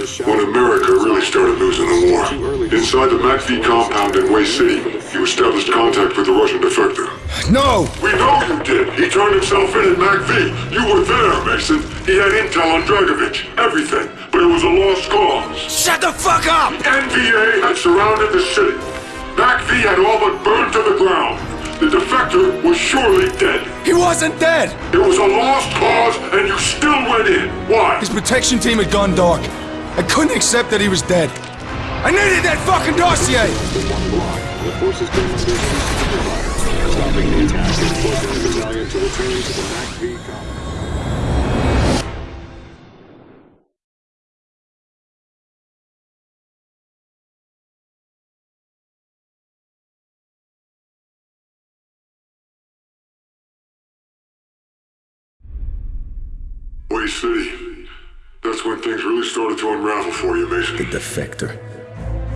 when America really started losing the war. Inside the MACV compound in Hue City, you established contact with the Russian defector. No! We know you did! He turned himself in at MACV! You were there, Mason! He had intel on Dragovich, everything, but it was a lost cause. Shut the fuck up! NVA had surrounded the city. MACV had all but burned to the ground. The defector was surely dead. He wasn't dead! It was a lost cause, and you still went in. Why? His protection team had gone dark. I couldn't accept that he was dead. I needed that fucking dossier! Hue City. That's when things really started to unravel for you, Mason. The defector.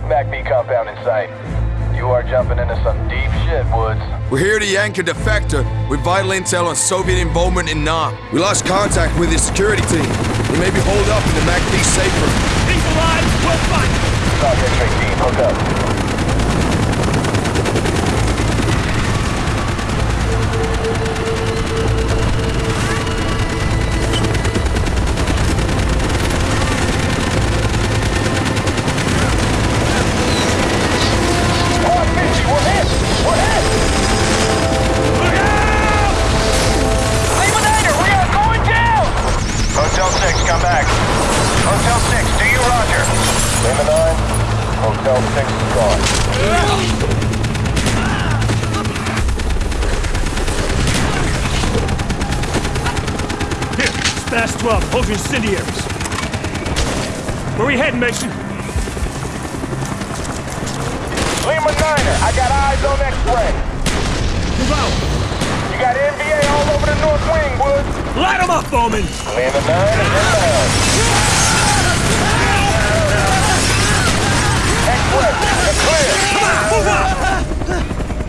MACV compound in sight. You are jumping into some deep shit, Woods. We're here to yank a defector with vital intel on Soviet involvement in Nam. We lost contact with his security team. He may be holed up in the MACV safe room. He's alive! We'll find him! Talk X-ray team, hook up. Incendiaries. Where we heading, Mason? Lima 9er, I got eyes on X-ray. Move out! You got NVA all over the north wing, Woods. Light 'em up, Bowman! Lima 9 is inbound. Uh, X-ray, it's clear. Come on, move up!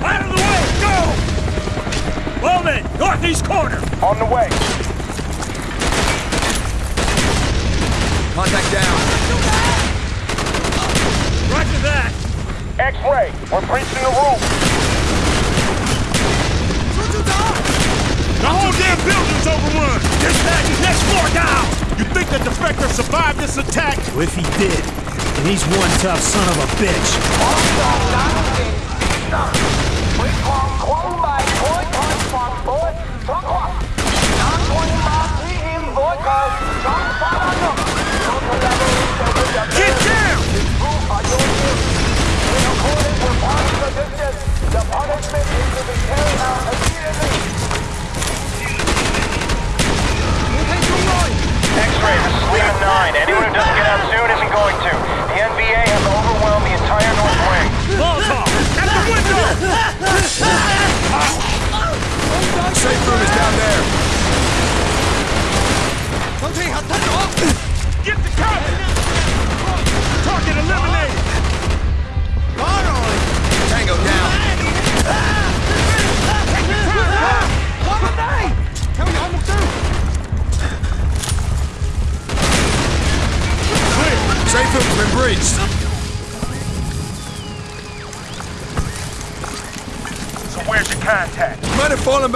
Out of the way, go! Bowman, northeast corner! On the way. Contact down. Roger that! X-ray, we're breaching the roof. The whole damn building's overrun! Dispatch is next floor down! You think the defector survived this attack? Well, if he did, then he's one tough son of a bitch. Get down!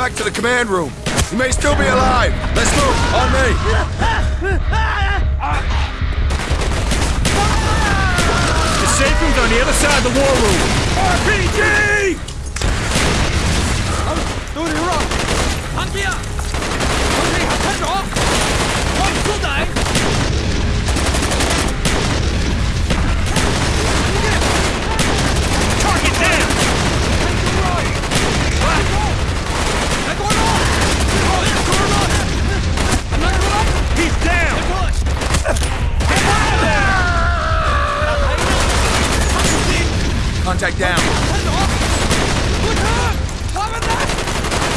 Back to the command room. He may still be alive. Let's move. On me. The safe room's on the other side of the war room. RPG! Target down! Down! Contact down.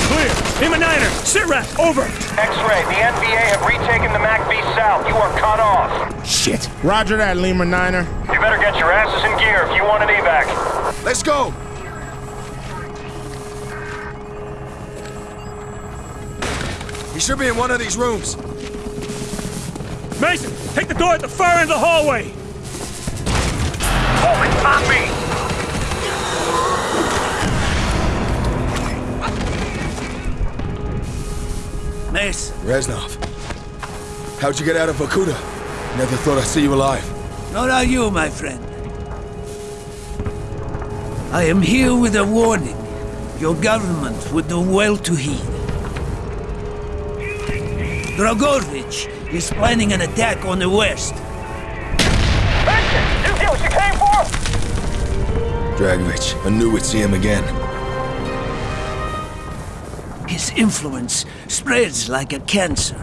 Clear! Lima niner! Sit rep! Over! X-ray, the NVA have retaken the MACV South. You are cut off. Shit! Roger that, Lima Niner. You better get your asses in gear if you want an evac. Let's go. He should be in one of these rooms. Mason, take the door at the far end of the hallway. Bowman, on me! Mason, Reznov. How'd you get out of Vorkuta? Never thought I'd see you alive. Nor are you, my friend. I am here with a warning. Your government would do well to heed. Dragovich is planning an attack on the west. Mason, you get what you came for? Dragovich, I knew we'd see him again. His influence spreads like a cancer.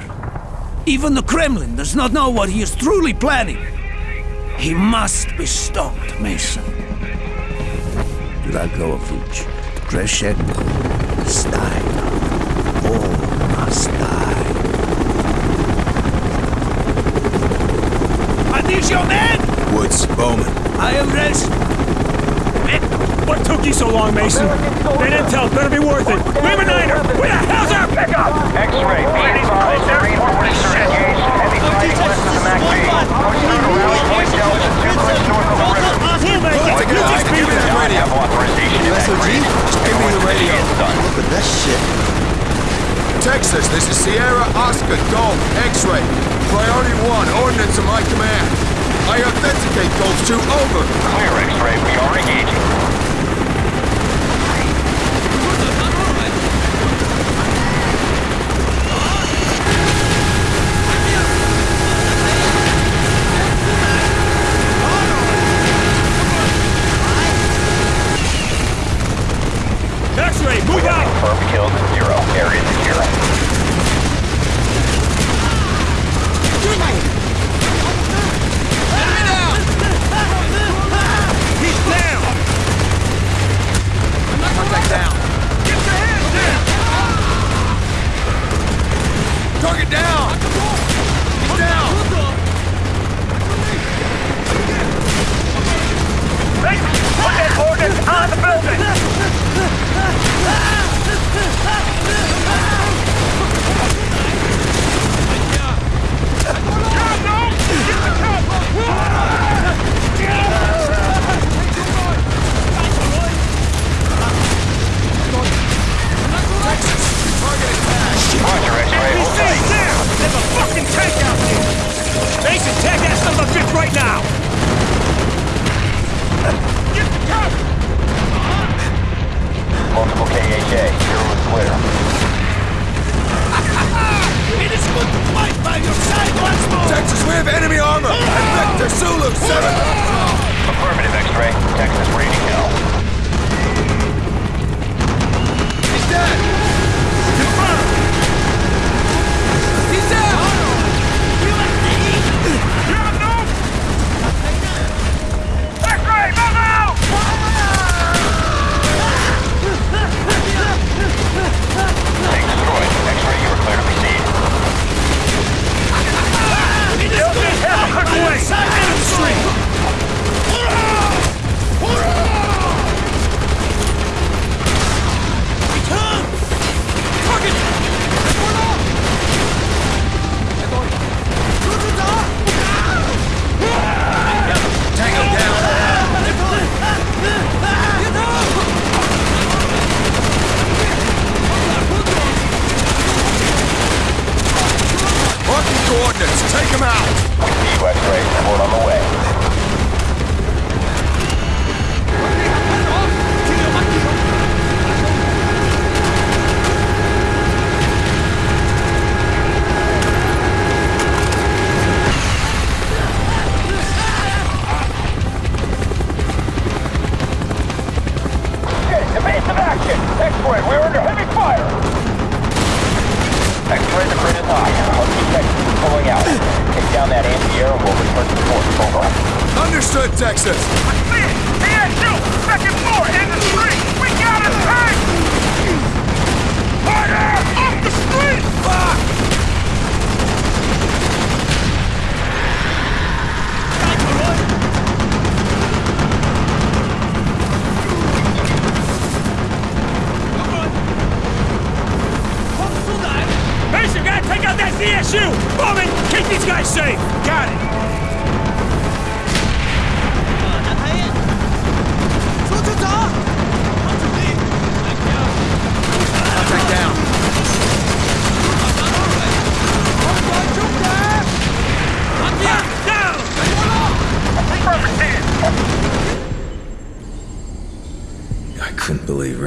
Even the Kremlin does not know what he is truly planning. He must be stopped, Mason. Dragovich, Kravchenko, Stein. All must die. Are your men? Woods, Bowman. I am rest. What took you so long, Mason? That intel better be worth it. Lima Niner, where the hell's our pickup? X-ray, be advised, Marine forces engaged. Heavy fighting west of the MACV. Push through to Rally Point Delta, two clicks north of the river. We'll make it. Take it You just Give me be radio. Have authorization in that grid. Give me the radio. Look at that shit. Texas, this is Sierra Oscar Golf X-ray. Priority one, ordnance to my command. I authenticate those 2, over. Clear, X-ray. We are engaging. X-ray, move out. Confirmed killed zero. Area secure. He's down. Contact down. Get your hands down. Target down. He's down. Put that ordnance on the building! Roger, X-ray. Hold Stay tight. down. There's a fucking tank out there. Mason, tag that son of a bitch right now. Get the cover. Multiple KHA. Zero is clear. It is good to fight by your side once more! Texas, we have enemy armor. And Victor Zulu 7. Affirmative, X-ray. Texas reading hell.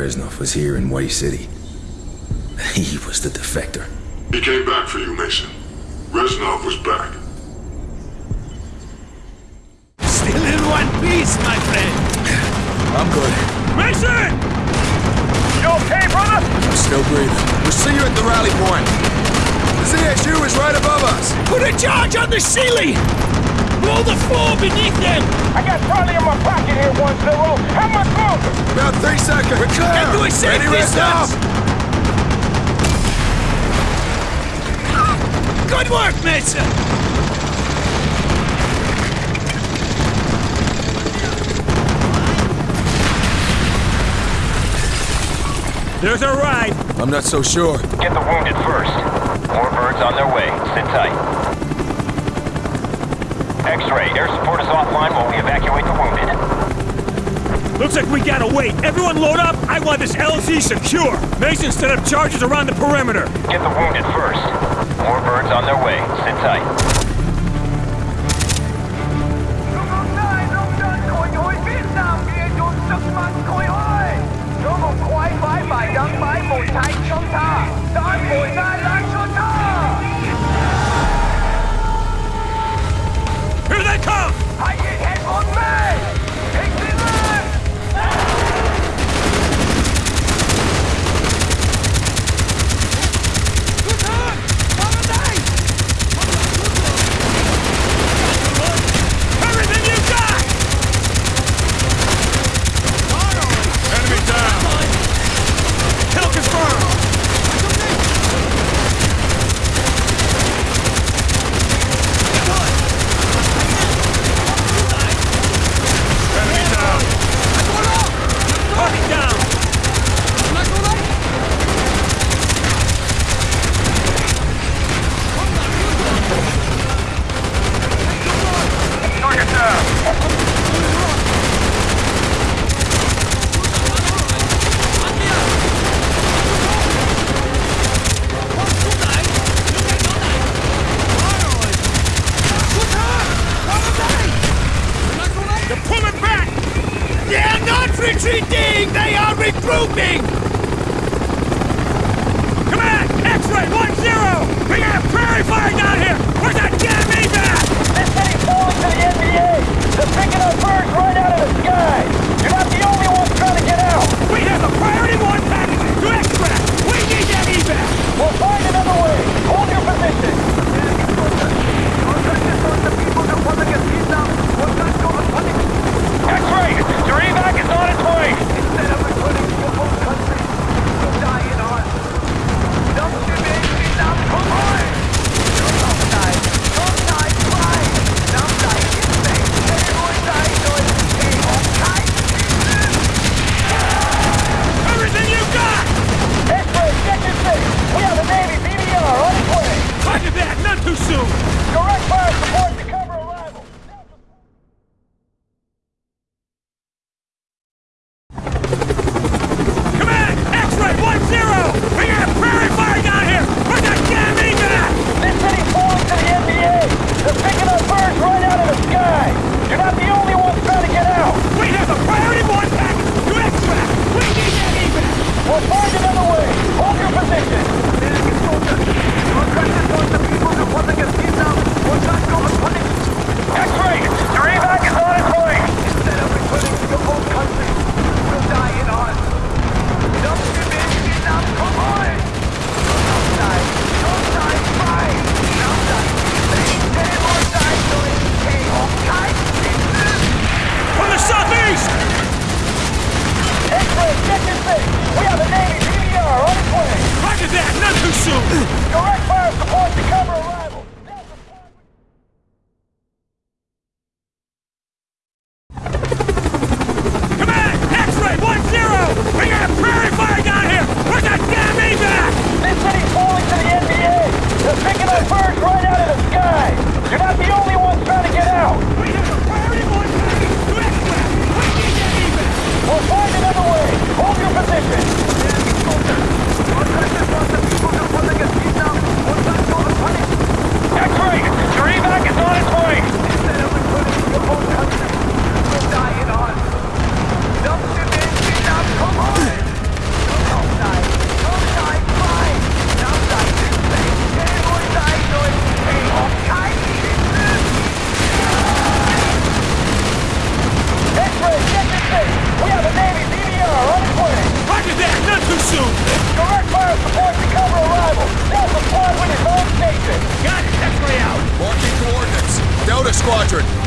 Reznov was here in Hue City. He was the defector. He came back for you, Mason. Reznov was back. Still in one piece, my friend. I'm good. Mason! You okay, brother? I'm still breathing. We'll see you at the rally point. The ZSU is right above us. Put a charge on the ceiling! Blow the floor beneath them! I got Charlie in my pocket here, one zero. How much longer? About three seconds. We're clear. Get to a safe Ready, distance. Reznov? Good work, Mason! There's our ride. I'm not so sure. Get the wounded first. More birds on their way. Sit tight. X-ray, air support is offline while we evacuate the wounded. Looks like we gotta wait. Everyone load up. I want this LZ secure. Mason set up charges around the perimeter. Get the wounded first. More birds on their way. Sit tight. Here they come! Everything you got! Enemy down! Kill confirmed! Enemy down! Target down! Target down. They're pulling back! They're not retreating! They are regrouping! Command! X-ray 1-0! We got a prairie fire down here! Where's that damn evac? This city's falling to the NVA. They're picking up birds right out of the sky. You're not the only ones trying to get out. We have a priority one package to extract! We need that evac! We'll find another way. Hold your position.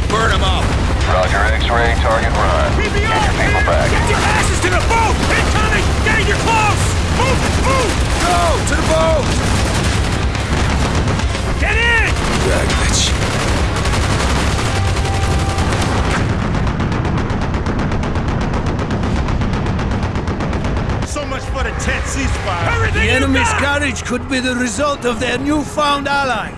Burn them up. Roger, X-ray, target run. Get your people back. Get your asses to the boat! Incoming! Danger close! Move! Move! Go! To the boat! Get in! Dragovich. So much for the tense ceasefire. Everything The you enemy's got! courage could be the result of their newfound ally.